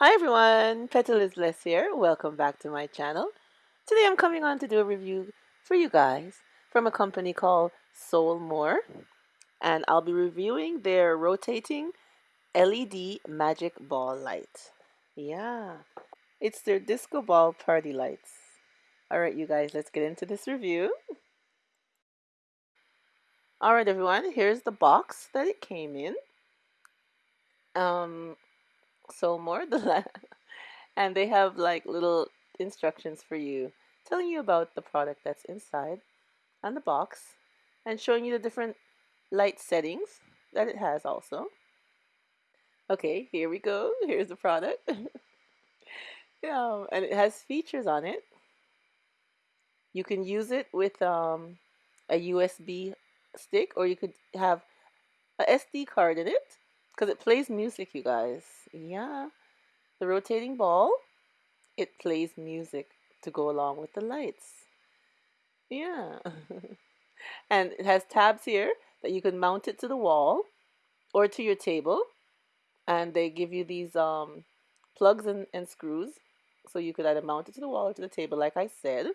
Hi everyone, Petal is Bless here. Welcome back to my channel. Today I'm coming on to do a review for you guys from a company called Soulmore and I'll be reviewing their rotating LED magic ball light. Yeah, it's their disco ball party lights. Alright you guys, let's get into this review. Alright everyone, here's the box that it came in. Um, Soulmore, the and they have like little instructions for you telling you about the product that's inside and the box and showing you the different light settings that it has also. Okay, here we go. Here's the product. yeah, and it has features on it. You can use it with um, a USB stick or you could have a SD card in it because it plays music, you guys. Yeah, the rotating ball, it plays music to go along with the lights. Yeah. and it has tabs here that you can mount it to the wall or to your table. And they give you these um, plugs and, and screws. So you could either mount it to the wall or to the table, like I said.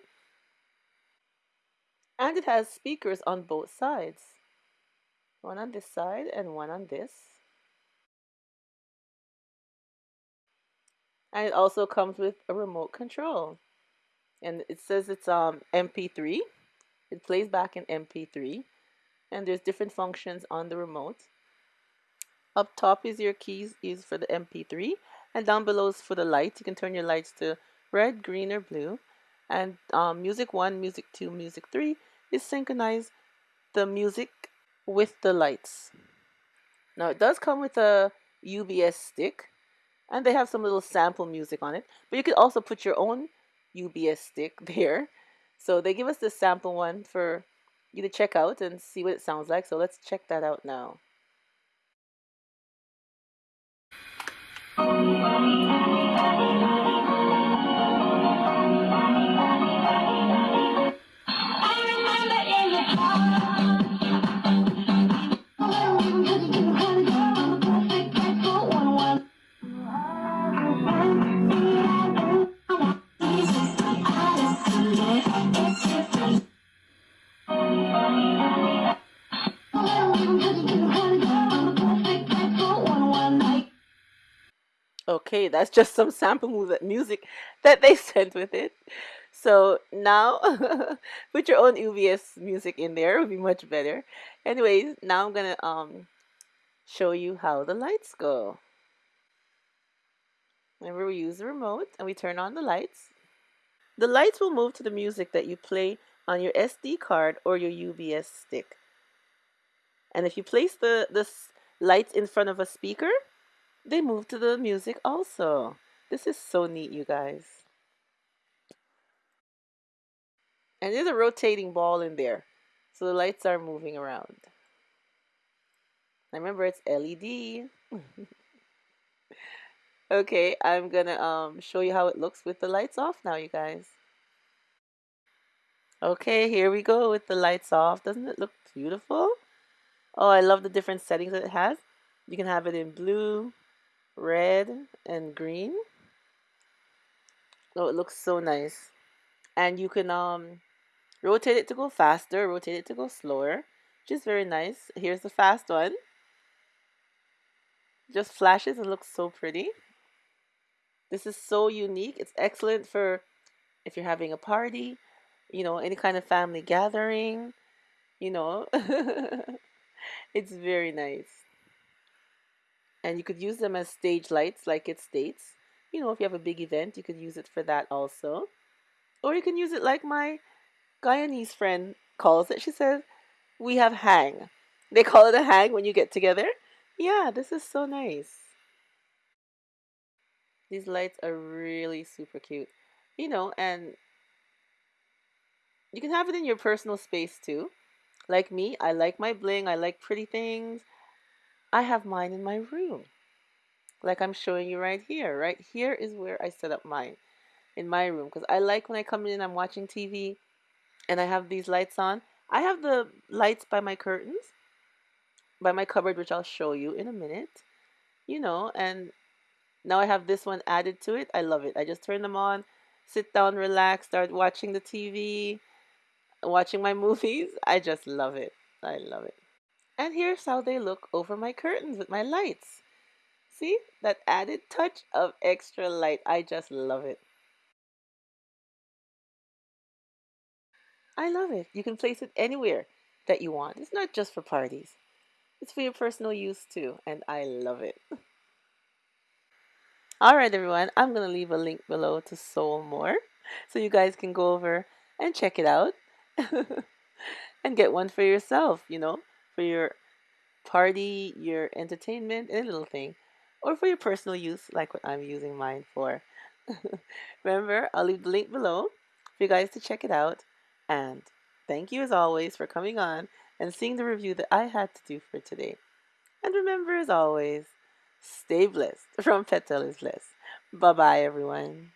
And it has speakers on both sides. One on this side and one on this. And it also comes with a remote control. And it says it's um MP3. It plays back in MP3. And there's different functions on the remote. Up top is your keys used for the MP3. And down below is for the lights. You can turn your lights to red, green, or blue. And um, music 1, music 2, music 3 is synchronize the music with the lights. Now it does come with a UBS stick and they have some little sample music on it. But you could also put your own UBS stick there. So they give us this sample one for you to check out and see what it sounds like. So let's check that out now. Okay, that's just some sample music that they sent with it. So now put your own UBS music in there, it would be much better. Anyways, now I'm gonna um show you how the lights go. Remember we use the remote and we turn on the lights. The lights will move to the music that you play on your SD card or your UBS stick. And if you place the, this light in front of a speaker, they move to the music also. This is so neat, you guys. And there's a rotating ball in there. So the lights are moving around. I remember it's LED. okay, I'm gonna um, show you how it looks with the lights off now, you guys. Okay, here we go with the lights off. Doesn't it look beautiful? Oh, I love the different settings that it has. You can have it in blue, red, and green. Oh, it looks so nice. And you can um rotate it to go faster, rotate it to go slower, which is very nice. Here's the fast one. Just flashes and looks so pretty. This is so unique. It's excellent for if you're having a party, you know, any kind of family gathering, you know. it's very nice. And you could use them as stage lights like it states. You know, if you have a big event, you could use it for that also. Or you can use it like my Guyanese friend calls it. She says, we have hang. They call it a hang when you get together. Yeah, this is so nice. These lights are really super cute. You know, and you can have it in your personal space too. Like me, I like my bling, I like pretty things. I have mine in my room. Like I'm showing you right here. Right here is where I set up mine in my room because I like when I come in I'm watching TV and I have these lights on. I have the lights by my curtains, by my cupboard, which I'll show you in a minute. You know, and Now I have this one added to it. I love it. I just turn them on, sit down, relax, start watching the TV, watching my movies. I just love it. I love it. And here's how they look over my curtains with my lights. See that added touch of extra light. I just love it. I love it. You can place it anywhere that you want. It's not just for parties. It's for your personal use too, and I love it. All right, everyone. I'm going to leave a link below to Soul More so you guys can go over and check it out and get one for yourself, you know, for your party, your entertainment, any little thing, or for your personal use, like what I'm using mine for. Remember, I'll leave the link below for you guys to check it out. And thank you as always for coming on and seeing the review that I had to do for today. And remember, as always, stay blessed from Petal is Blessed. Bye bye, everyone.